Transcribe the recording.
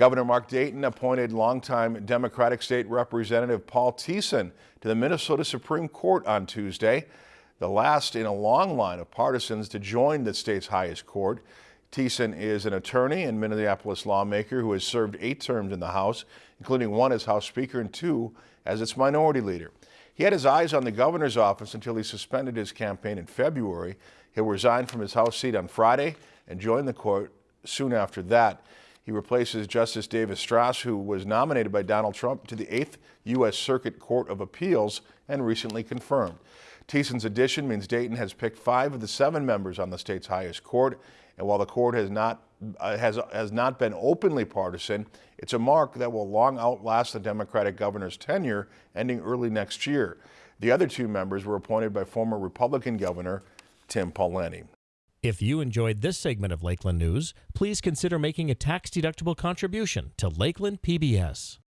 Governor Mark Dayton appointed longtime Democratic State Representative Paul Thissen to the Minnesota Supreme Court on Tuesday, the last in a long line of partisans to join the state's highest court. Thissen is an attorney and Minneapolis lawmaker who has served eight terms in the House, including one as House Speaker and two as its minority leader. He had his eyes on the governor's office until he suspended his campaign in February. He'll resign from his House seat on Friday and join the court soon after that. He replaces Justice David Stras, who was nominated by Donald Trump to the 8th U.S. Circuit Court of Appeals and recently confirmed. Thissen's addition means Dayton has picked five of the seven members on the state's highest court, and while the court has not uh, has has not been openly partisan, it's a mark that will long outlast the Democratic governor's tenure, ending early next year. The other two members were appointed by former Republican Governor Tim Pawlenty. If you enjoyed this segment of Lakeland News, please consider making a tax-deductible contribution to Lakeland PBS.